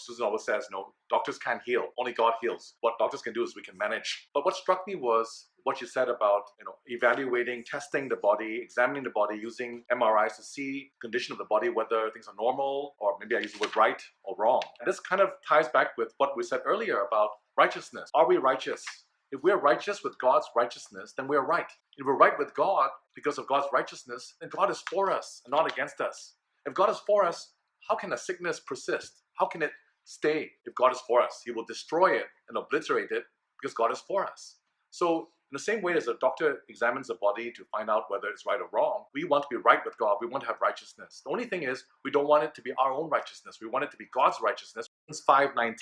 Susan always says, no, doctors can't heal. Only God heals. What doctors can do is we can manage. But what struck me was what you said about you know evaluating, testing the body, examining the body, using MRIs to see condition of the body, whether things are normal or maybe I use the word right or wrong. And this kind of ties back with what we said earlier about righteousness. Are we righteous? If we're righteous with God's righteousness, then we're right. If we're right with God because of God's righteousness, then God is for us and not against us. If God is for us, how can a sickness persist? How can it stay? If God is for us, He will destroy it and obliterate it because God is for us. So in the same way as a doctor examines a body to find out whether it's right or wrong, we want to be right with God. We want to have righteousness. The only thing is, we don't want it to be our own righteousness. We want it to be God's righteousness. Romans 5:19.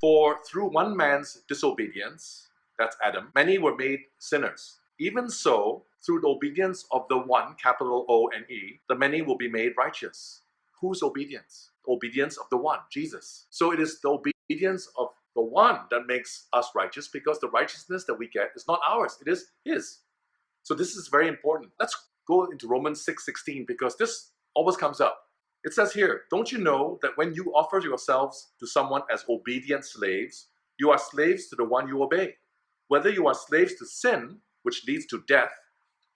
For through one man's disobedience, that's Adam, many were made sinners. Even so, through the obedience of the one, capital O and E, the many will be made righteous. Whose obedience? Obedience of the one, Jesus. So it is the obedience of the one that makes us righteous because the righteousness that we get is not ours, it is His. So this is very important. Let's go into Romans 6:16 because this always comes up. It says here, Don't you know that when you offer yourselves to someone as obedient slaves, you are slaves to the one you obey? Whether you are slaves to sin, which leads to death,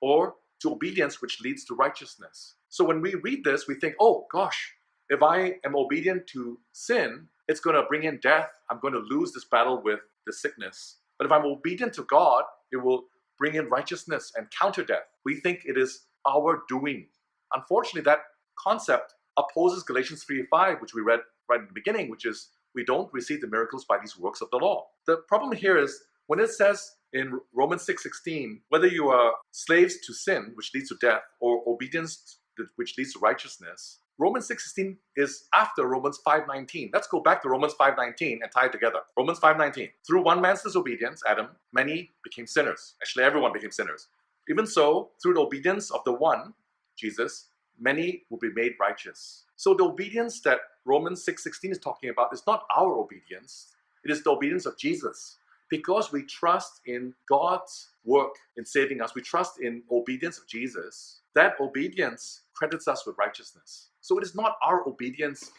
or to obedience, which leads to righteousness. So when we read this, we think, oh gosh, if I am obedient to sin, it's going to bring in death. I'm going to lose this battle with the sickness. But if I'm obedient to God, it will bring in righteousness and counter death. We think it is our doing. Unfortunately, that concept opposes Galatians 3:5, which we read right in the beginning, which is we don't receive the miracles by these works of the law. The problem here is when it says in Romans 6:16, whether you are slaves to sin, which leads to death, or obedience, which leads to righteousness, Romans 6:16 is after Romans 5:19. Let's go back to Romans 5:19 and tie it together. Romans 5:19. Through one man's disobedience, Adam, many became sinners. Actually, everyone became sinners. Even so, through the obedience of the one, Jesus, many will be made righteous. So the obedience that Romans 6:16 is talking about is not our obedience. It is the obedience of Jesus. Because we trust in God's work in saving us, we trust in obedience of Jesus. That obedience credits us with righteousness. So it is not our obedience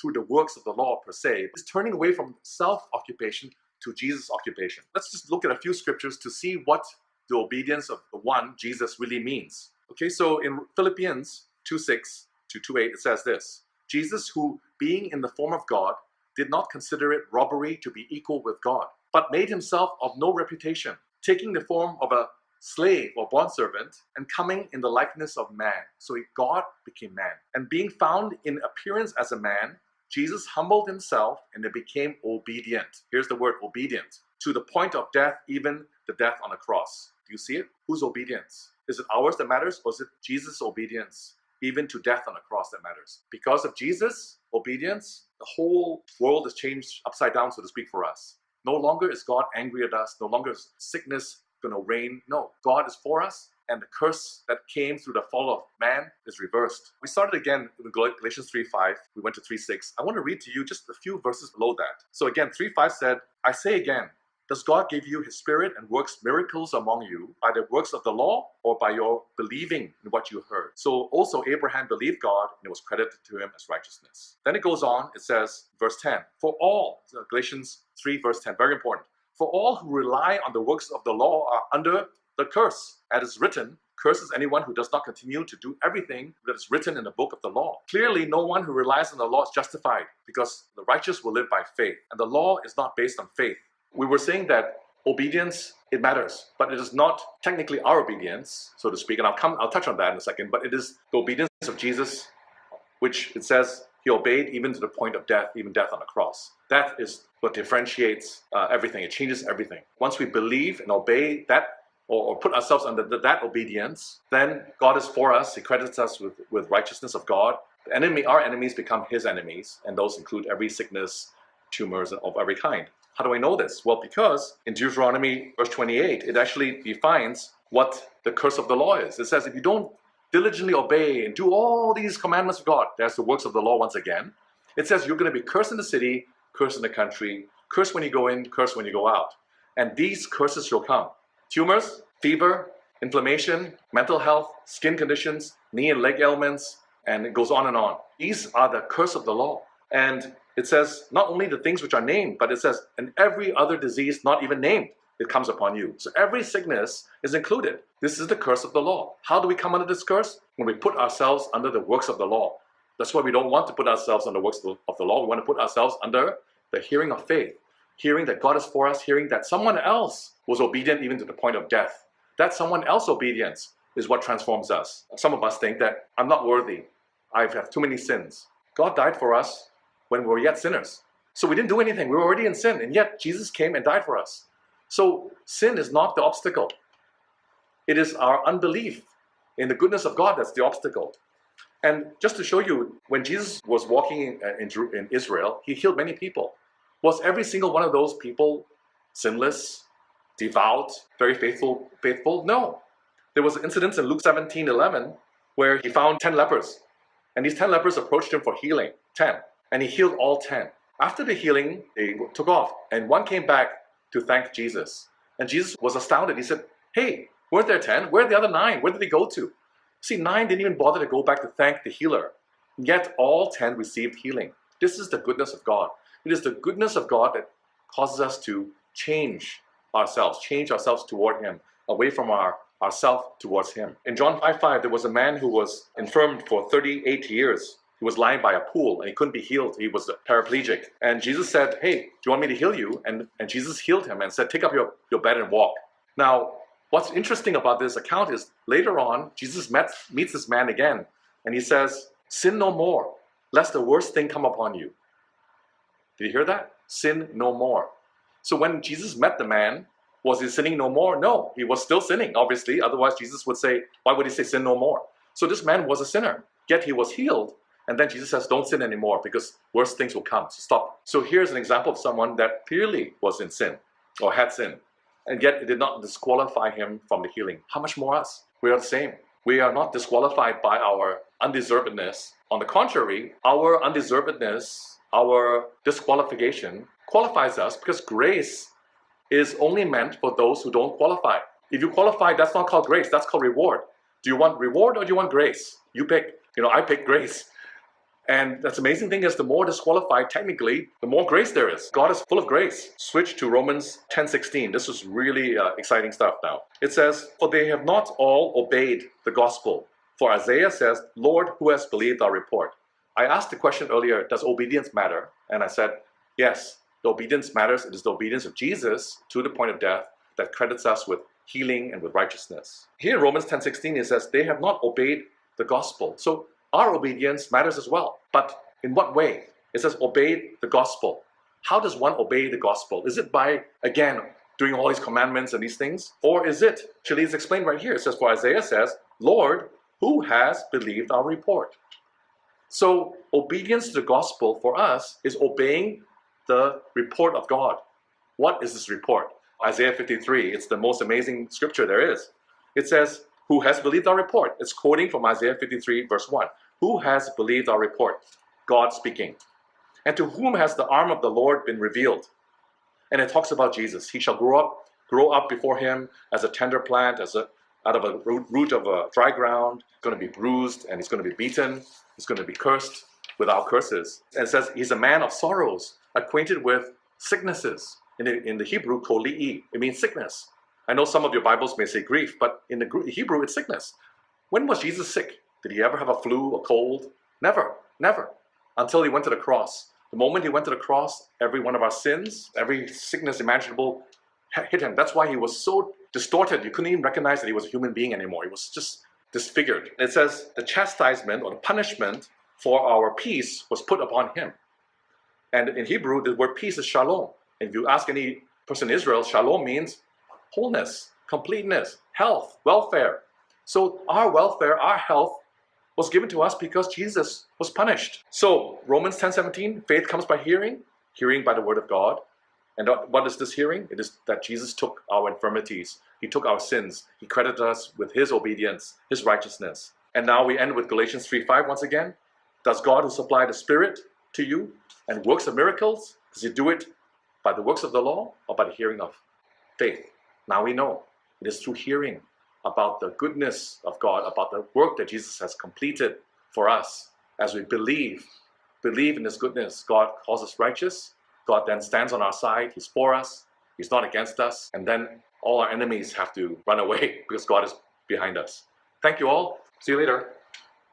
through the works of the law per se. It's turning away from self-occupation to Jesus' occupation. Let's just look at a few scriptures to see what the obedience of the one, Jesus, really means. Okay, so in Philippians 2.6 to 2.8, it says this, Jesus who, being in the form of God, did not consider it robbery to be equal with God, but made himself of no reputation, taking the form of a slave or bondservant, and coming in the likeness of man. So God became man. And being found in appearance as a man, Jesus humbled himself and became obedient. Here's the word obedient. To the point of death, even the death on the cross. Do you see it? Whose obedience? Is it ours that matters or is it Jesus' obedience? Even to death on the cross that matters. Because of Jesus' obedience, the whole world is changed upside down, so to speak, for us. No longer is God angry at us. No longer is sickness going to reign. No, God is for us, and the curse that came through the fall of man is reversed. We started again with Galatians 3.5. We went to 3.6. I want to read to you just a few verses below that. So again, 3.5 said, I say again, does God give you his spirit and works miracles among you by the works of the law or by your believing in what you heard? So also Abraham believed God and it was credited to him as righteousness. Then it goes on, it says, verse 10, for all, Galatians 3 verse 10, very important, for all who rely on the works of the law are under the curse. As is written, curses anyone who does not continue to do everything that is written in the book of the law. Clearly, no one who relies on the law is justified because the righteous will live by faith. And the law is not based on faith. We were saying that obedience, it matters, but it is not technically our obedience, so to speak. And I'll come, I'll touch on that in a second, but it is the obedience of Jesus, which it says he obeyed even to the point of death, even death on the cross. That is what differentiates uh, everything. It changes everything. Once we believe and obey that or, or put ourselves under the, that obedience, then God is for us. He credits us with, with righteousness of God. The enemy, our enemies become his enemies, and those include every sickness, tumors of every kind. How do I know this? Well, because in Deuteronomy verse 28, it actually defines what the curse of the law is. It says if you don't diligently obey and do all these commandments of God, that's the works of the law once again. It says you're going to be cursed in the city, cursed in the country, curse when you go in, curse when you go out. And these curses shall come. Tumors, fever, inflammation, mental health, skin conditions, knee and leg ailments, and it goes on and on. These are the curse of the law. And it says not only the things which are named, but it says, and every other disease not even named, it comes upon you. So every sickness is included. This is the curse of the law. How do we come under this curse? When we put ourselves under the works of the law. That's why we don't want to put ourselves under the works of the law. We want to put ourselves under the hearing of faith, hearing that God is for us, hearing that someone else was obedient even to the point of death. That someone else obedience is what transforms us. Some of us think that I'm not worthy. I have too many sins. God died for us when we were yet sinners. So we didn't do anything. We were already in sin. And yet Jesus came and died for us. So sin is not the obstacle. It is our unbelief in the goodness of God that's the obstacle. And just to show you, when Jesus was walking in, uh, in, Israel, he healed many people. Was every single one of those people sinless, devout, very faithful, faithful? No. There was an incident in Luke 17, 11, where he found 10 lepers. And these 10 lepers approached him for healing, 10. And he healed all 10. After the healing, they took off. And one came back to thank Jesus. And Jesus was astounded. He said, hey, weren't there 10? Where are the other nine? Where did they go to? See, nine didn't even bother to go back to thank the healer. Yet all 10 received healing. This is the goodness of God. It is the goodness of God that causes us to change ourselves, change ourselves toward Him, away from our ourself towards Him. In John 5 5, there was a man who was infirmed for 38 years. He was lying by a pool and he couldn't be healed. He was paraplegic. And Jesus said, Hey, do you want me to heal you? And, and Jesus healed him and said, Take up your, your bed and walk. Now, what's interesting about this account is later on, Jesus met, meets this man again and he says, Sin no more, lest the worst thing come upon you. Did you hear that? Sin no more. So when Jesus met the man, was he sinning no more? No, he was still sinning, obviously. Otherwise, Jesus would say, why would he say sin no more? So this man was a sinner, yet he was healed. And then Jesus says, don't sin anymore because worse things will come. So stop. So here's an example of someone that clearly was in sin or had sin. And yet it did not disqualify him from the healing. How much more us? We are the same. We are not disqualified by our undeservedness. On the contrary, our undeservedness, our disqualification qualifies us because grace is only meant for those who don't qualify. If you qualify, that's not called grace, that's called reward. Do you want reward or do you want grace? You pick. You know, I pick grace. And that's amazing thing is the more disqualified technically, the more grace there is. God is full of grace. Switch to Romans 10:16. This is really uh, exciting stuff now. It says, "For they have not all obeyed the gospel." For Isaiah says, "Lord, who has believed our report?" I asked the question earlier, does obedience matter? And I said, yes, the obedience matters. It is the obedience of Jesus to the point of death that credits us with healing and with righteousness. Here in Romans 10:16 it says, they have not obeyed the gospel. So our obedience matters as well. But in what way? It says obey the gospel. How does one obey the gospel? Is it by, again, doing all these commandments and these things? Or is it, actually it's explained right here. It says, for Isaiah says, Lord, who has believed our report? So obedience to the gospel for us is obeying the report of God. What is this report? Isaiah 53, it's the most amazing scripture there is. It says, who has believed our report? It's quoting from Isaiah 53 verse 1. Who has believed our report? God speaking. And to whom has the arm of the Lord been revealed? And it talks about Jesus. He shall grow up, grow up before him as a tender plant, as a out of a root of a dry ground, going to be bruised and he's going to be beaten. He's going to be cursed without curses. And says he's a man of sorrows, acquainted with sicknesses. In the, in the Hebrew, koli'i, it means sickness. I know some of your Bibles may say grief, but in the Hebrew, it's sickness. When was Jesus sick? Did he ever have a flu, a cold? Never, never, until he went to the cross. The moment he went to the cross, every one of our sins, every sickness imaginable hit him. That's why he was so distorted. You couldn't even recognize that he was a human being anymore. He was just disfigured. It says the chastisement or the punishment for our peace was put upon him. And in Hebrew, the word peace is shalom. And if you ask any person in Israel, shalom means wholeness, completeness, health, welfare. So our welfare, our health was given to us because Jesus was punished. So Romans 10, 17, faith comes by hearing, hearing by the word of God. And what is this hearing? It is that Jesus took our infirmities. He took our sins. He credited us with his obedience, his righteousness. And now we end with Galatians 3, 5 once again. Does God who supplied the Spirit to you and works of miracles, does he do it by the works of the law or by the hearing of faith? Now we know it is through hearing about the goodness of God, about the work that Jesus has completed for us as we believe believe in His goodness, God calls us righteous. God then stands on our side. He's for us. He's not against us. And then all our enemies have to run away because God is behind us. Thank you all. See you later.